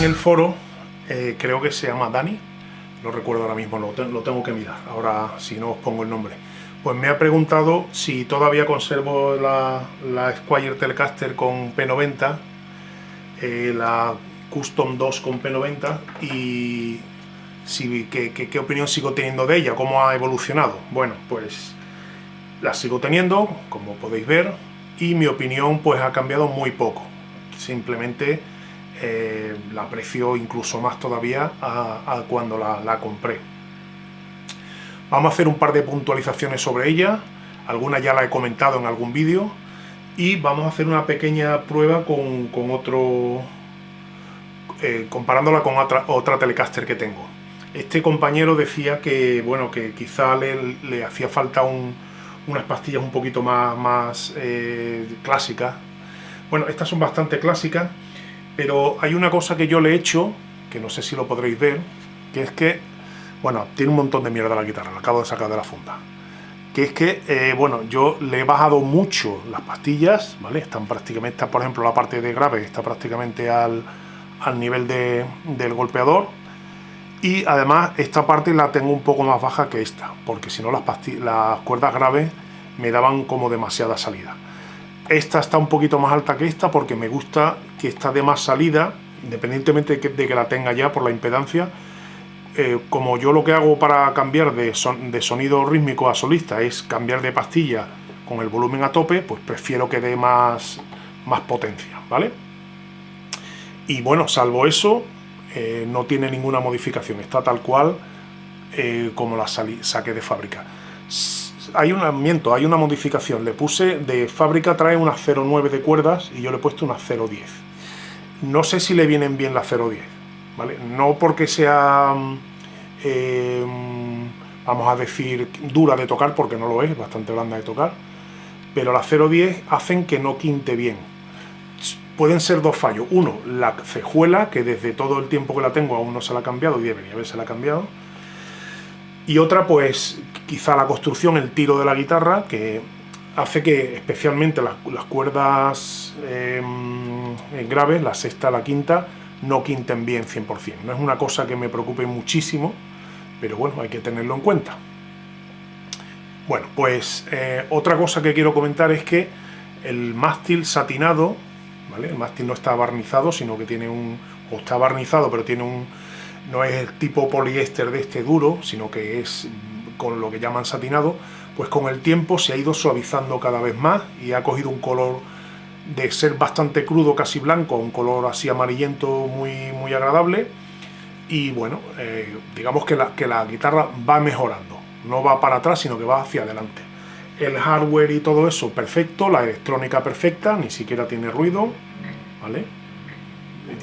en el foro, eh, creo que se llama Dani, no recuerdo ahora mismo, lo, tengo que mirar, ahora si no os pongo el nombre. Pues me ha preguntado si todavía conservo la, la Squire Telecaster con P90, eh, la Custom 2 con P90 y si, qué, qué opinión sigo teniendo de ella, cómo ha evolucionado. Bueno, pues la sigo teniendo, como podéis ver, y mi opinión pues ha cambiado muy poco. Simplemente eh, la aprecio incluso más todavía a, cuando la, compré. Vamos a hacer un par de puntualizaciones sobre ella, algunas ya la he comentado en algún vídeo, y vamos a hacer una pequeña prueba con, otro, eh, comparándola con otra, otra Telecaster que tengo. Este compañero decía que, bueno, que quizá le, hacía falta unas pastillas un poquito más, más eh, clásicas. Bueno, estas son bastante clásicas, pero hay una cosa que yo le he hecho, que no sé si lo podréis ver, que es que, bueno, tiene un montón de mierda la guitarra, la acabo de sacar de la funda. Que es que, eh, bueno, yo le he bajado mucho las pastillas, ¿vale? Están prácticamente, por ejemplo, la parte de grave está prácticamente al, al nivel de, del golpeador, y además esta parte la tengo un poco más baja que esta, porque si no las, las cuerdas graves me daban como demasiada salida. Esta está un poquito más alta que esta porque me gusta que está de más salida, independientemente de que, la tenga ya por la impedancia. Eh, como yo lo que hago para cambiar de, sonido rítmico a solista es cambiar de pastilla con el volumen a tope, pues prefiero que dé más, más potencia, ¿vale? Y bueno, salvo eso, eh, no tiene ninguna modificación, está tal cual eh, como la saqué de fábrica. Hay un miento, hay una modificación, le puse, de fábrica trae una 0.9 de cuerdas y yo le he puesto una 0.10. No sé si le vienen bien la 0.10, ¿vale? No porque sea, eh, vamos a decir, dura de tocar, porque no lo es, bastante blanda de tocar, pero la 0.10 hacen que no quinte bien pueden ser dos fallos. Uno, la cejuela, que desde todo el tiempo que la tengo aún no se la ha cambiado, y debería haberse la cambiado. Y otra, pues, quizá la construcción, el tiro de la guitarra, que hace que especialmente las, cuerdas em, graves, la sexta, la quinta, no quinten bien 100%. No es una cosa que me preocupe muchísimo, pero bueno, hay que tenerlo en cuenta. Bueno, pues eh, otra cosa que quiero comentar es que el mástil satinado el mástil no está barnizado, sino que tiene un... o está barnizado, pero tiene un... no es el tipo poliéster de este duro, sino que es con lo que llaman satinado, pues con el tiempo se ha ido suavizando cada vez más y ha cogido un color de ser bastante crudo, casi blanco, un color así amarillento muy, muy agradable. Y bueno, eh, digamos que la, que la guitarra va mejorando, no va para atrás, sino que va hacia adelante. El hardware y todo eso perfecto, la electrónica perfecta, ni siquiera tiene ruido, ¿vale?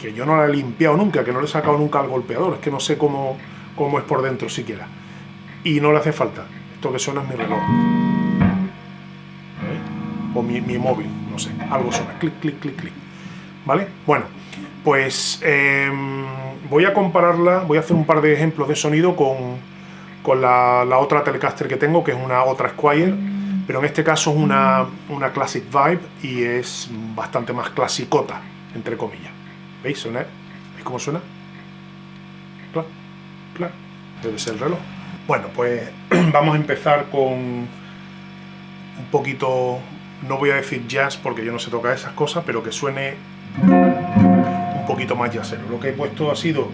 Que yo no la he limpiado nunca, que no le he sacado nunca al golpeador, es que no sé cómo, cómo es por dentro siquiera. Y no le hace falta, esto que suena es mi reloj. O mi, móvil, no sé, algo suena, clic, clic, clic, clic. ¿Vale? Bueno, pues em, voy a compararla, voy a hacer un par de ejemplos de sonido con, con la, la otra Telecaster que tengo, que es una otra Squire, pero en este caso es una, una Classic Vibe y es bastante más clasicota, entre comillas. ¿Veis? Suena, ¿Veis cómo suena? Claro, claro. Debe ser el reloj. Bueno, pues vamos a empezar con un poquito, no voy a decir jazz porque yo no sé tocar esas cosas, pero que suene un poquito más jazzero. Lo que he puesto ha sido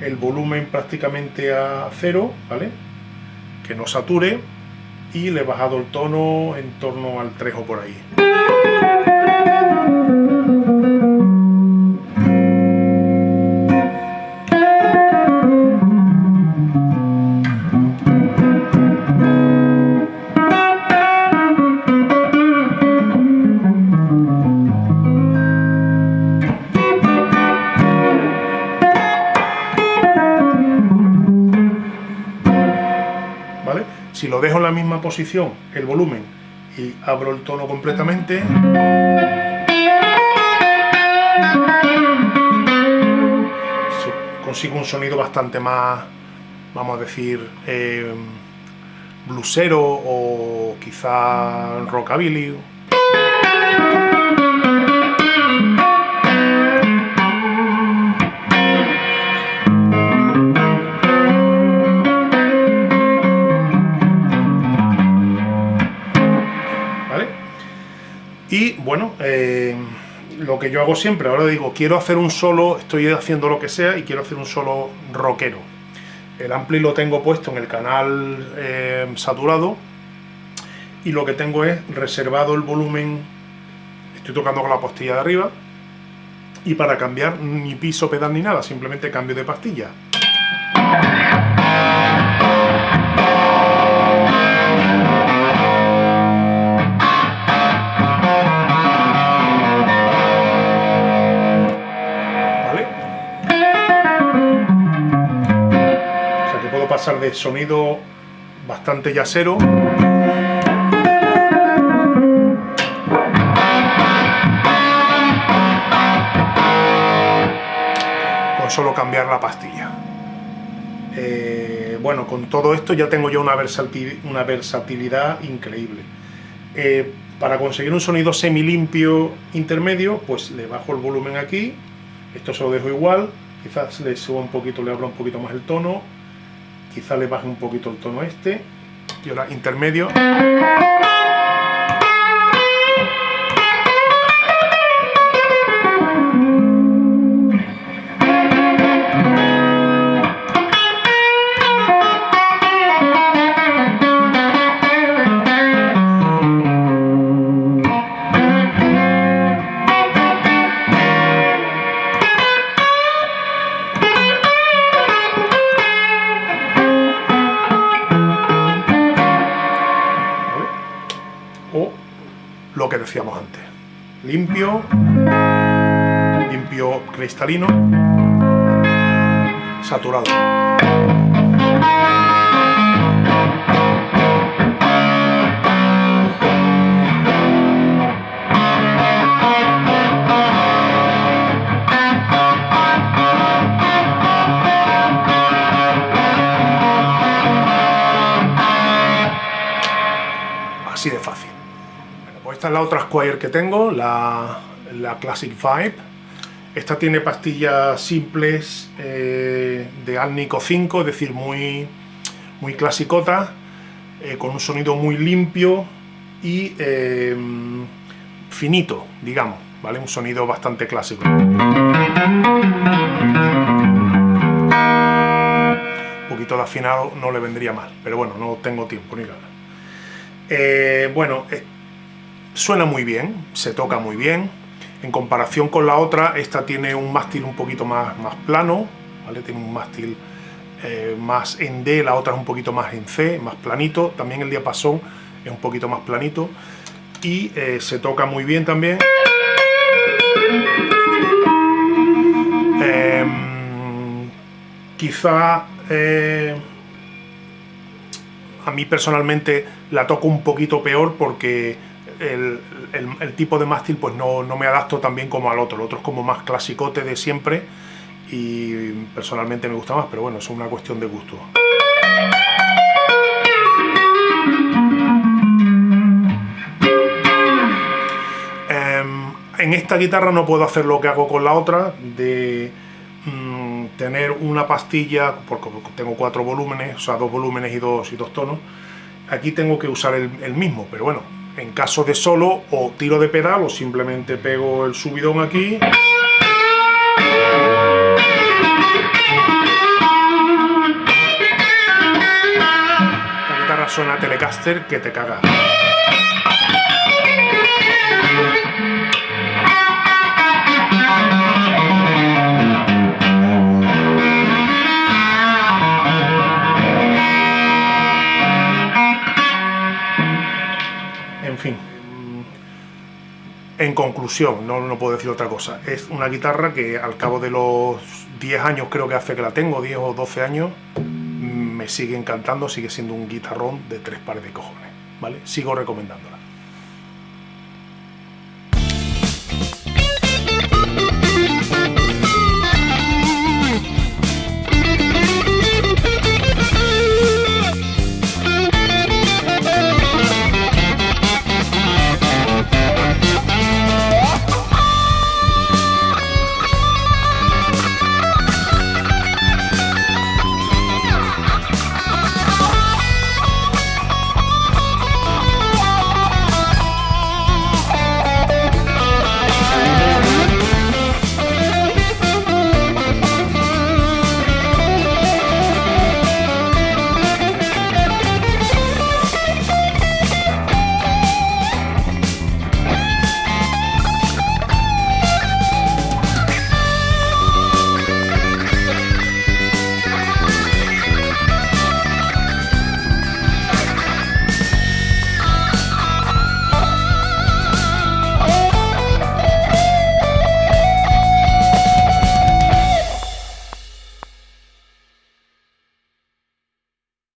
el volumen prácticamente a cero, ¿vale? Que no sature y le he bajado el tono en torno al 3 o por ahí. En la misma posición, el volumen, y abro el tono completamente, consigo un sonido bastante más, vamos a decir, eh, blusero o quizá rockabilly. Lo que yo hago siempre, ahora digo, quiero hacer un solo, estoy haciendo lo que sea y quiero hacer un solo rockero. El ampli lo tengo puesto en el canal eh, saturado y lo que tengo es reservado el volumen, estoy tocando con la pastilla de arriba y para cambiar ni piso pedal ni nada, simplemente cambio de pastilla. Pasar de sonido bastante yacero con solo cambiar la pastilla. Eh, bueno, con todo esto ya tengo yo una, versatilidad increíble. Eh, para conseguir un sonido semi limpio intermedio, pues le bajo el volumen aquí, esto se lo dejo igual, quizás le subo un poquito, le abro un poquito más el tono, quizá le baje un poquito el tono este y ahora intermedio Limpio, limpio cristalino, saturado. Esta es la otra Squire que tengo, la, Classic Vibe. Esta tiene pastillas simples eh, de Alnico 5, es decir, muy, muy clasicota, eh, con un sonido muy limpio y eh, finito, digamos, ¿vale? Un sonido bastante clásico. Un poquito de afinado no le vendría mal, pero bueno, no tengo tiempo ni nada. bueno, Suena muy bien, se toca muy bien. En comparación con la otra, esta tiene un mástil un poquito más, más plano, ¿vale? Tiene un mástil eh, más en D, la otra es un poquito más en C, más planito. También el diapasón es un poquito más planito. Y eh, se toca muy bien también. Em, quizá eh, a mí personalmente la toco un poquito peor porque el, tipo de mástil pues no, me adapto tan bien como al otro. El otro es como más clasicote de siempre y personalmente me gusta más, pero bueno, es una cuestión de gusto. Em, en esta guitarra no puedo hacer lo que hago con la otra, de mm, tener una pastilla, porque tengo cuatro volúmenes, o sea, dos volúmenes y dos, y dos tonos. Aquí tengo que usar el mismo, pero bueno, en caso de solo, o tiro de pedal o simplemente pego el subidón aquí. La guitarra suena Telecaster que te caga. En conclusión, no, no puedo decir otra cosa, es una guitarra que al cabo de los 10 años creo que hace que la tengo, 10 o 12 años, me sigue encantando, sigue siendo un guitarrón de tres pares de cojones, ¿vale? Sigo recomendándola.